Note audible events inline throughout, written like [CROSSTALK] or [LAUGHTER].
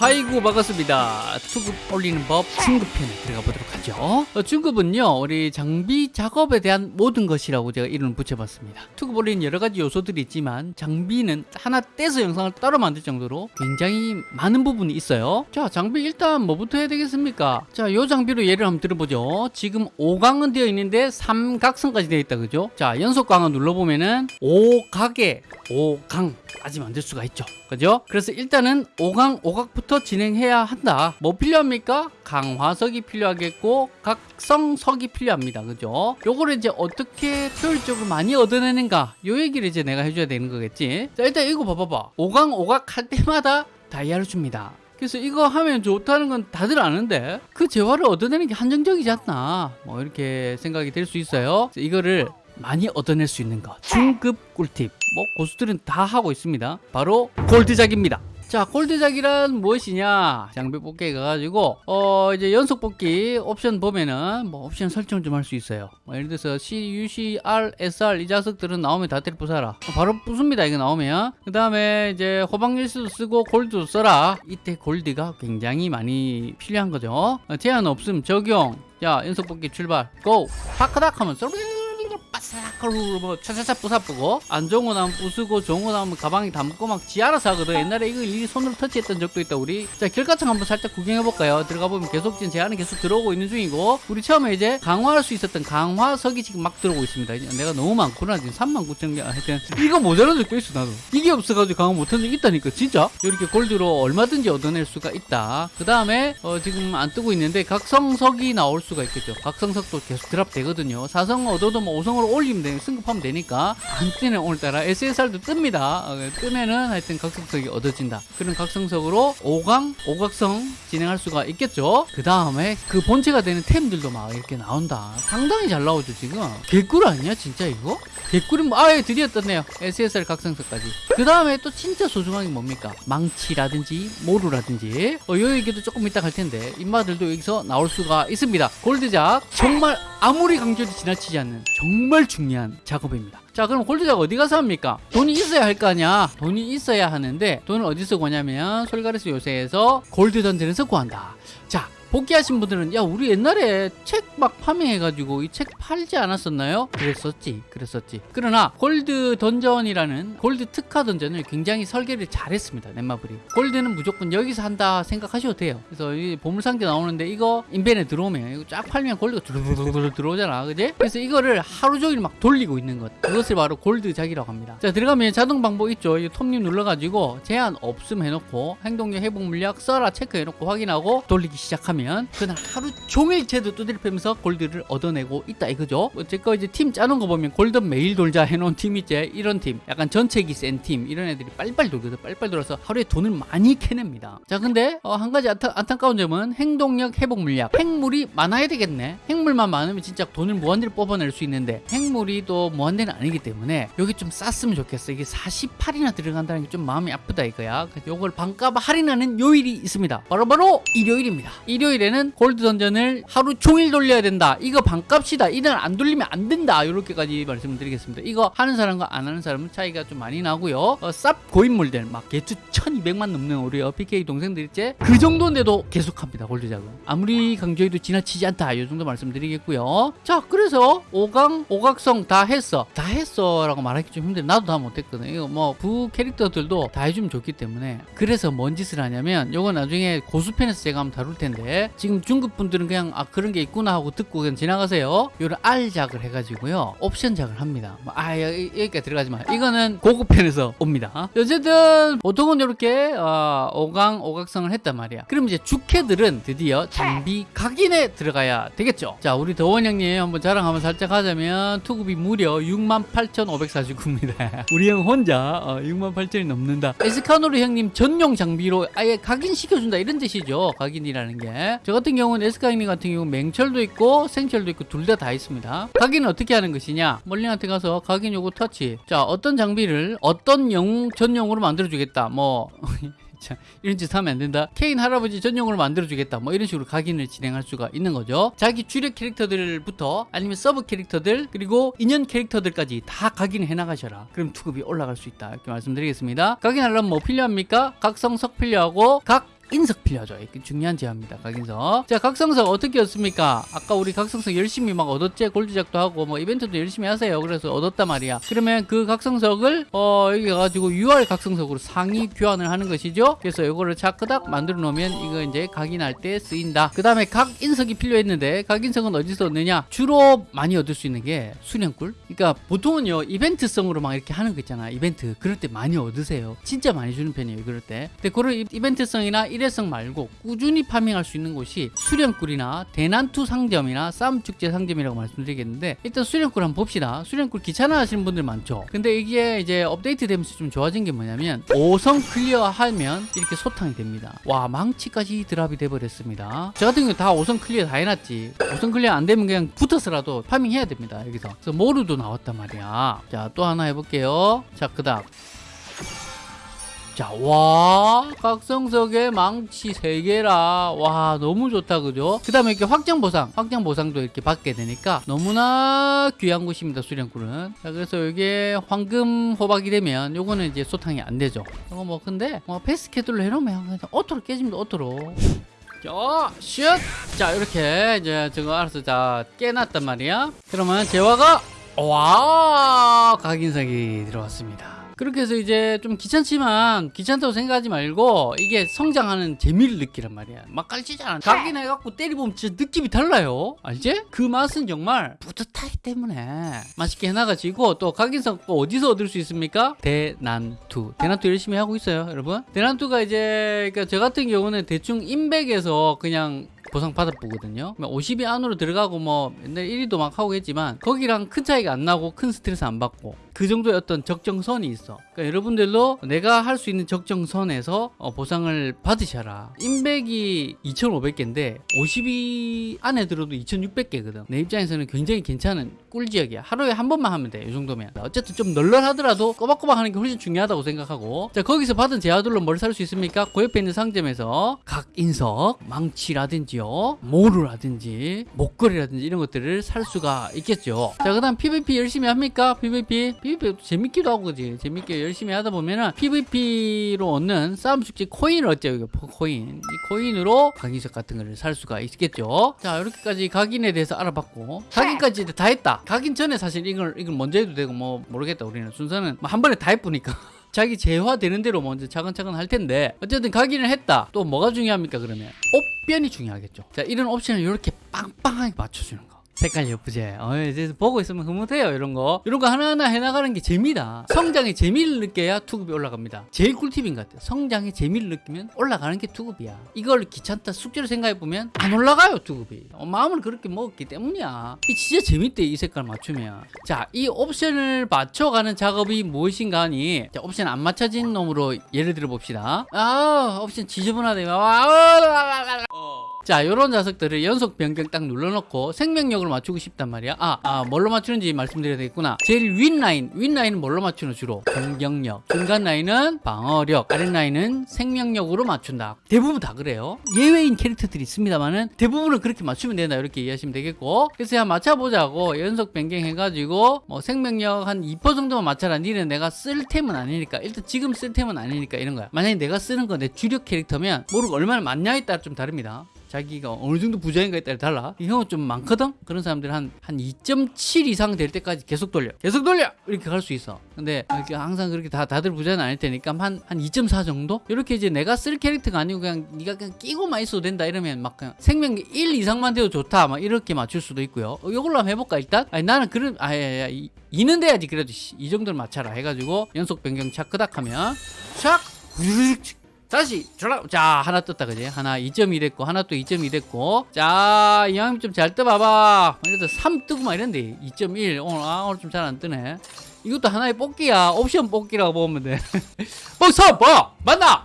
아이고 반갑습니다. 투급 올리는 법 중급편에 들어가 보도록 하죠. 어, 중급은요 우리 장비 작업에 대한 모든 것이라고 제가 이름을 붙여봤습니다. 투급 올리는 여러 가지 요소들이 있지만 장비는 하나 떼서 영상을 따로 만들 정도로 굉장히 많은 부분이 있어요. 자 장비 일단 뭐부터 해야 되겠습니까? 자요 장비로 예를 한번 들어보죠. 지금 5강은 되어 있는데 3각선까지 되어 있다 그죠? 자 연속강을 눌러보면은 5각에 5강까지 만들 수가 있죠. 그죠? 그래서 일단은 5강 5각부터 진행해야 한다. 뭐 필요합니까? 강화석이 필요하겠고 각성석이 필요합니다. 그죠? 요거를 이제 어떻게 효율적으로 많이 얻어내는가? 요 얘기를 이제 내가 해줘야 되는 거겠지? 자 일단 이거 봐봐봐. 5강 5각 할 때마다 다이아를 줍니다. 그래서 이거 하면 좋다는 건 다들 아는데 그 재화를 얻어내는 게 한정적이지 않나? 뭐 이렇게 생각이 될 수 있어요. 이거를 많이 얻어낼 수 있는 것 중급 꿀팁. 뭐 고수들은 다 하고 있습니다. 바로 골드작입니다 자 골드작이란 무엇이냐? 장비 뽑기에 가가지고 어 이제 연속 뽑기 옵션 보면은 뭐 옵션 설정 좀 할 수 있어요. 뭐 예를 들어서 C, U, C, R, SR 이 자석들은 나오면 다 때려 부숴라. 바로 부숩니다 이거 나오면. 그 다음에 이제 호박일수도 쓰고 골드도 써라. 이때 골드가 굉장히 많이 필요한 거죠. 어, 제한 없음 적용. 자 연속 뽑기 출발. 고! 파크닥 하면 쏘 바싹하고 뭐 차차차 부사쁘고 안 좋은 거 나오면 부수고 좋은 거 나오면 가방에 담고 막 지 알아서 하거든 옛날에 이거 이 손으로 터치했던 적도 있다 우리 자 결과창 한번 살짝 구경해 볼까요 들어가 보면 계속 지금 제한은 계속 들어오고 있는 중이고 우리 처음에 이제 강화할 수 있었던 강화석이 지금 막 들어오고 있습니다 내가 너무 많구나 지금 3만 9천 개 하여튼 이거 모자란 적도 있어 나도 이게 없어가지고 강화 못한 적 있다니까 진짜 이렇게 골드로 얼마든지 얻어낼 수가 있다 그 다음에 어, 지금 안 뜨고 있는데 각성석이 나올 수가 있겠죠 각성석도 계속 드랍 되거든요 사성 얻어도 뭐 5성으로 올리면 되 승급하면 되니까. 안 뜨는 오늘따라. SSR도 뜹니다. 어, 뜨면은 하여튼 각성석이 얻어진다. 그런 각성석으로 5강 5각성 진행할 수가 있겠죠. 그 다음에 그 본체가 되는 템들도 막 이렇게 나온다. 상당히 잘 나오죠 지금. 개꿀 아니야 진짜 이거? 개꿀은 뭐 아예 드디어 떴네요. SSR 각성석까지. 그 다음에 또 진짜 소중한 게 뭡니까? 망치라든지 모루라든지. 어, 요 얘기도 조금 이따 갈 텐데 인마들도 여기서 나올 수가 있습니다. 골드작. 정말 아무리 강조해도 지나치지 않는 정말 중요한 작업입니다. 자 그럼 골드작 어디 가서 합니까? 돈이 있어야 할 거 아니야. 돈이 있어야 하는데 돈을 어디서 구하냐면 솔가레스 요새에서 골드 던전에서 구한다. 자 복귀하신 분들은 야 우리 옛날에 책 막 파밍해가지고 이 책 팔지 않았었나요? 그랬었지 그랬었지. 그러나 골드 던전이라는 골드 특화 던전을 굉장히 설계를 잘했습니다 넷마블이. 골드는 무조건 여기서 한다 생각하셔도 돼요. 그래서 이 보물상자 나오는데 이거 인벤에 들어오면 이거 쫙 팔면 골드가 두루두루 들어오잖아 그지? 그래서 이거를 하루 종일 막 돌리고 있는 것. 그것을 바로 골드 작이라고 합니다. 자 들어가면 자동 방법 있죠? 이 톱님 눌러가지고 제한 없음 해놓고 행동력 회복 물약 써라 체크해놓고 확인하고 돌리기 시작 하면 그날 하루 종일 쟤도 두드려 패면서 골드를 얻어내고 있다 이거죠? 어쨌건 이제 팀 짜는 거 보면 골든 매일 돌자 해놓은 팀 있지? 이런 팀. 약간 전책이 센 팀. 이런 애들이 빨리빨리 돌거든. 빨리빨리 돌아서 하루에 돈을 많이 캐냅니다. 자 근데 어, 한 가지 안타, 안타까운 점은 행동력 회복 물약. 핵물이 많아야 되겠네. 핵물만 많으면 진짜 돈을 무한대로 뽑아낼 수 있는데 핵물이 또 무한대는 아니기 때문에 여기 좀 쌌으면 좋겠어. 이게 48이나 들어간다는 게 좀 마음이 아프다 이거야. 요걸 반값 할인하는 요일이 있습니다. 바로바로 바로 일요일입니다. 일요일 에는 골드 던전을 하루 종일 돌려야 된다. 이거 반값이다. 이날 안 돌리면 안 된다. 이렇게까지 말씀을 드리겠습니다. 이거 하는 사람과 안 하는 사람은 차이가 좀 많이 나고요. 어, 쌉 고인물들 막 개수 1200만 넘는 우리 어, PK 동생들 있지 그 정도인데도 계속합니다 골드 작은 아무리 강조해도 지나치지 않다. 이 정도 말씀드리겠고요. 자 그래서 5강 5각성 다 했어. 다 했어 라고 말하기 좀 힘들어. 나도 다 못했거든. 이거 뭐 부 캐릭터들도 다 해주면 좋기 때문에. 그래서 뭔 짓을 하냐면 요거 나중에 고수편에서 제가 한번 다룰 텐데 지금 중급 분들은 그냥 아 그런 게 있구나 하고 듣고 그냥 지나가세요. 요를 R작을 해가지고요. 옵션작을 합니다. 뭐, 아 여기, 여기까지 들어가지 마. 이거는 고급편에서 옵니다. 어쨌든 보통은 이렇게 어, 5강 5각성을 했단 말이야. 그럼 이제 주캐들은 드디어 장비 각인에 들어가야 되겠죠. 자 우리 더원 형님 한번 자랑 한번 살짝 하자면 투급이 무려 68,549입니다. [LAUGHS] 우리 형 혼자 어, 68,000이 넘는다. 에스카노르 형님 전용 장비로 아예 각인시켜준다. 이런 뜻이죠. 각인이라는 게저 같은 경우는 에스카 형님 같은 경우는 맹철도 있고 생철도 있고 둘 다 다 있습니다 각인은 어떻게 하는 것이냐 멀링한테 가서 각인 요구 터치 자 어떤 장비를 어떤 영웅 전용으로 만들어 주겠다 뭐 [LAUGHS] 자, 이런 짓 하면 안 된다. 케인 할아버지 전용으로 만들어주겠다. 뭐 이런 식으로 각인을 진행할 수가 있는 거죠. 자기 주력 캐릭터들부터 아니면 서브 캐릭터들 그리고 인연 캐릭터들까지 다 각인해 나가셔라. 그럼 투급이 올라갈 수 있다. 이렇게 말씀드리겠습니다. 각인하려면 뭐 필요합니까? 각성석 필요하고 각각 인석 필요하죠. 중요한 제어입니다. 각인석. 자, 각성석 어떻게 얻습니까? 아까 우리 각성석 열심히 막 얻었지? 골드작도 하고 뭐 이벤트도 열심히 하세요. 그래서 얻었단 말이야. 그러면 그 각성석을 어 여기 가지고 UR 각성석으로 상위 교환을 하는 것이죠. 그래서 이거를 차크닥 만들어 놓으면 이거 이제 각인할 때 쓰인다. 그 다음에 각인석이 필요했는데 각인석은 어디서 얻느냐? 주로 많이 얻을 수 있는 게 수련꿀. 그러니까 보통은요 이벤트성으로 막 이렇게 하는 거 있잖아. 이벤트 그럴 때 많이 얻으세요. 진짜 많이 주는 편이에요. 그럴 때. 근데 그런 이- 이벤트성이나 일회성 말고 꾸준히 파밍할 수 있는 곳이 수련꿀이나 대난투 상점이나 싸움 축제 상점이라고 말씀드리겠는데 일단 수련꿀 한번 봅시다. 수련꿀 귀찮아 하시는 분들 많죠. 근데 이게 이제 업데이트 되면서 좀 좋아진 게 뭐냐면 5성 clear 하면 이렇게 소탕이 됩니다. 와 망치까지 drop이 돼버렸습니다. 저 같은 경우 다 5성 clear 다 해놨지. 5성 clear 안 되면 그냥 붙어서라도 farming 해야 됩니다. 여기서. 그래서 모루도 나왔단 말이야. 자 또 하나 해볼게요. 자 그다음 자, 와, 각성석에 망치 3개라. 와, 너무 좋다, 그죠? 그 다음에 이렇게 확장 보상, 확장 보상도 이렇게 받게 되니까 너무나 귀한 곳입니다, 수련굴은. 자, 그래서 이게 황금 호박이 되면 요거는 이제 소탕이 안 되죠. 이거 뭐, 근데, 뭐, 패스 캐들로 해놓으면 그냥 auto로 깨집니다, auto로. 자, 슛! 자, 이렇게 이제 저거 알아서 자, 깨놨단 말이야. 그러면 재화가, 와, 각인석이 들어왔습니다. 그렇게 해서 이제 좀 귀찮지만 귀찮다고 생각하지 말고 이게 성장하는 재미를 느끼란 말이야. 막 깔치잖아. 각인 해갖고 때리보면 진짜 느낌이 달라요. 알지? 그 맛은 정말 뿌듯하기 때문에 맛있게 해나가지고 또 각인석 또 어디서 얻을 수 있습니까? 대난투. 대난투 열심히 하고 있어요 여러분. 대난투가 이제 그러니까 저 같은 경우는 대충 인백에서 그냥 보상 받아보거든요. 50이 안으로 들어가고 뭐 옛날 1위도 막 하고 했지만 거기랑 큰 차이가 안 나고 큰 스트레스 안 받고 그 정도의 어떤 적정선이 있어. 그러니까 여러분들도 내가 할 수 있는 적정선에서 어, 보상을 받으셔라. 인백이 2,500개인데 50이 안에 들어도 2,600개거든. 내 입장에서는 굉장히 괜찮은 꿀지역이야. 하루에 한 번만 하면 돼. 이 정도면. 어쨌든 좀 널널하더라도 꼬박꼬박 하는 게 훨씬 중요하다고 생각하고 자 거기서 받은 제아들로 뭘 살 수 있습니까? 그 옆에 있는 상점에서 각 인석, 망치라든지 요, 모루라든지 목걸이라든지 이런 것들을 살 수가 있겠죠. 자 그 다음 PVP 열심히 합니까? PVP PVP 재밌기도 하고 그지 재밌게 열심히 하다 보면은 PVP로 얻는 싸움 숙제 코인을. 이거 코인 이 코인으로 각인석 같은 거를 살 수가 있겠죠. 자 이렇게까지 각인에 대해서 알아봤고 각인까지 다 했다. 각인 전에 사실 이걸 이걸 먼저 해도 되고 뭐 모르겠다 우리는 순서는 뭐 한 번에 다 해보니까. [LAUGHS] 자기 재화되는 대로 먼저 차근차근 할 텐데 어쨌든 각인을 했다. 또 뭐가 중요합니까 그러면? 옵변이 중요하겠죠. 자 이런 옵션을 이렇게 빵빵하게 맞춰주는 거 색깔 예쁘지? 어, 이제 보고 있으면 흐뭇해요 이런 거. 이런 거 하나하나 해나가는 게 재미다. 성장의 재미를 느껴야 투급이 올라갑니다. 제일 꿀팁인 것 같아요. 성장의 재미를 느끼면 올라가는 게 투급이야. 이걸 귀찮다 숙제로 생각해보면 안 올라가요 투급이. 어, 마음을 그렇게 먹었기 때문이야. 이 진짜 재밌대 이 색깔 맞추면. 자 이 옵션을 맞춰가는 작업이 무엇인가 하니 자, 옵션 안 맞춰진 놈으로 예를 들어 봅시다. 아 옵션 지저분하다 어. 자, 요런 녀석들을 연속 변경 딱 눌러놓고 생명력을 맞추고 싶단 말이야. 아, 아, 뭘로 맞추는지 말씀드려야 되겠구나. 제일 윗 라인, 윗 라인은 뭘로 맞추는 주로? 공격력. 중간 라인은 방어력. 아랫 라인은 생명력으로 맞춘다. 대부분 다 그래요. 예외인 캐릭터들이 있습니다만은 대부분은 그렇게 맞추면 된다. 이렇게 이해하시면 되겠고. 그래서 그냥 맞춰보자고 연속 변경해가지고 뭐 생명력 한 2% 정도만 맞춰라. 니는 내가 쓸 템은 아니니까. 일단 지금 쓸 템은 아니니까 이런 거야. 만약에 내가 쓰는 거내 주력 캐릭터면 모르고 얼마나 맞냐에 따라 좀 다릅니다. 자기가 어느 정도 부자인가에 따라 달라. 이 형은 좀 많거든? 그런 사람들 한, 한 2.7 이상 될 때까지 계속 돌려. 계속 돌려! 이렇게 갈 수 있어. 근데 이렇게 항상 그렇게 다, 다들 부자는 아닐 테니까 한, 한 2.4 정도? 이렇게 이제 내가 쓸 캐릭터가 아니고 그냥 네가 그냥 끼고만 있어도 된다 이러면 막 그냥 생명 1 이상만 돼도 좋다. 막 이렇게 맞출 수도 있고요. 어, 이걸로 한번 해볼까 일단? 아니 나는 그런, 아, 야, 야, 이, 이는 돼야지 그래도 씨, 이 정도는 맞춰라 해가지고 연속 변경 차크닥 하면 샥! 다시 졸라 자 하나 떴다 그지? 하나 2.2 됐고 하나 또 2.2 됐고. 자 이왕 좀 잘 떠봐봐. 그래도 3 뜨고 막 이런데 2.1 오늘 아 오늘 좀 잘 안 뜨네. 이것도 하나의 뽑기야. 옵션 뽑기라고 보면 돼. 어, 3! 봐! 맞나?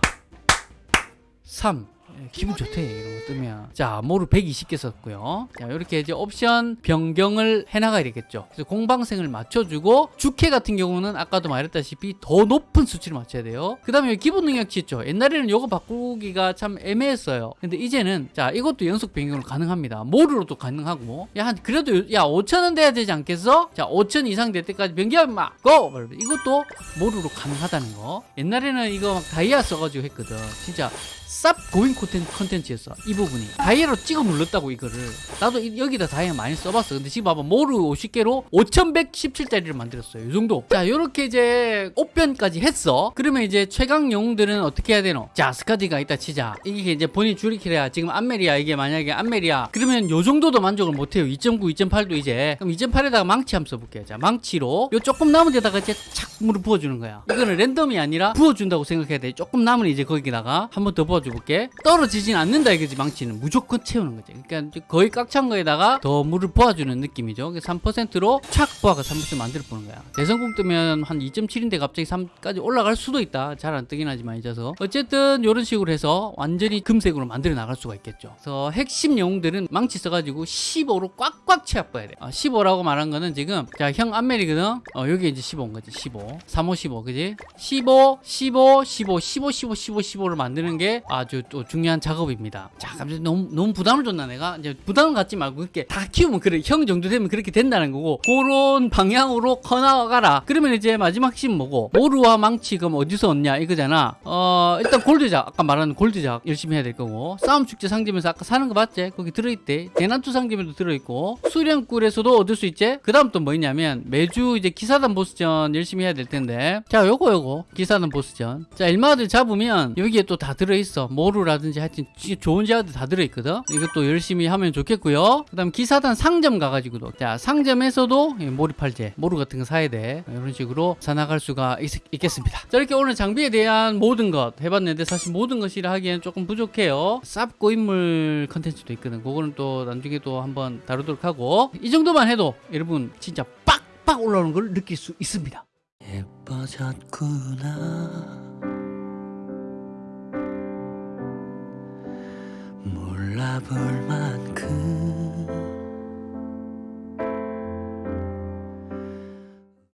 3 예, 기분 좋대 이런 거 뜨면. 자 모루 120개 썼고요. 자 이렇게 이제 옵션 변경을 해나가야 되겠죠. 그래서 공방생을 맞춰주고 주캐 같은 경우는 아까도 말했다시피 더 높은 수치를 맞춰야 돼요. 그 다음에 기본 능력치 있죠. 옛날에는 요거 바꾸기가 참 애매했어요. 근데 이제는 자 이것도 연속 변경을 가능합니다. 모루로도 가능하고. 야한 그래도 야 5천원 돼야 되지 않겠어? 자 5천 이상 될 때까지 변경 막 고! 이것도 모루로 가능하다는 거. 옛날에는 이거 막 다이아 써가지고 했거든. 진짜 쌉 고인 콘텐- 콘텐츠였어 이 부분이 다이아로 찍어 눌렀다고 이거를. 나도 이- 여기다 다이아 많이 써봤어. 근데 지금 봐봐. 모루 50개로 5117짜리를 만들었어요. 이 정도. 자 요렇게 이제 옷변까지 했어. 그러면 이제 최강 영웅들은 어떻게 해야 되노? 자 스카디가 있다 치자. 이게 이제 본인 줄이키래야 지금 안멜이야 이게 만약에 안멜이야 그러면 요 정도도 만족을 못해요. 2.9 2.8도 이제. 그럼 2.8에다가 망치 한번 써볼게요. 자 망치로 요 조금 남은 데다가 이제 착 물을 부어주는 거야. 이거는 랜덤이 아니라 부어준다고 생각해야 돼. 조금 남은 이제 거기다가 한 번 더 부어 줘 볼게. 떨어지진 않는다 이거지 망치는. 무조건 채우는 거지. 그러니까 거의 꽉 찬 거에다가 더 물을 부어주는 느낌이죠. 3%로 착 부어가 3% 만들어 보는 거야. 대성공 뜨면 한 2.7인데 갑자기 3까지 올라갈 수도 있다. 잘 안 뜨긴 하지만 잊어서 어쨌든 이런 식으로 해서 완전히 금색으로 만들어 나갈 수가 있겠죠. 그래서 핵심 영웅들은 망치 써가지고 15로 꽉꽉 채워봐야 돼. 어, 15라고 말한 거는 지금 자형 안멜이거든? 어, 여기 이제 15인 거지 15 35 15 그지? 15 15 15 15 15 15 15를 만드는 게 아주 또 중요한 작업입니다. 자 갑자기 너무 너무 부담을 줬나 내가? 이제 부담을 갖지 말고 그렇게 다 키우면 그래. 형 정도 되면 그렇게 된다는 거고. 그런 방향으로 커 나가라. 그러면 이제 마지막 핵심 뭐고? 모루와 망치 그럼 어디서 얻냐 이거잖아. 어 일단 골드작. 아까 말한 골드작 열심히 해야 될 거고. 싸움 축제 상점에서 아까 사는 거 봤지? 거기 들어있대. 대난투 상점에도 들어있고. 수련꿀에서도 얻을 수 있지? 그 다음 또 뭐 있냐면 매주 이제 기사단 보스전 열심히 해야 될 텐데. 자 요거 요거. 기사단 보스전. 자 일마들 잡으면 여기에 또 다 들어있어 모루라든지 하여튼 좋은 제아들 다 들어있거든. 이것도 열심히 하면 좋겠고요. 그 다음 기사단 상점 가가지고도. 자 상점에서도 이 모리팔제 모루 같은 거 사야 돼. 이런 식으로 사나갈 수가 있, 겠습니다자 이렇게 오늘 장비에 대한 모든 것 해봤는데 사실 모든 것이라 하기엔 조금 부족해요. 쌉 고 인물 컨텐츠도 있거든. 그거는 또 나중에 또 한번 다루도록 하고. 이 정도만 해도 여러분 진짜 빡빡 올라오는 걸 느낄 수 있습니다. 예뻐졌구나 알아볼 만큼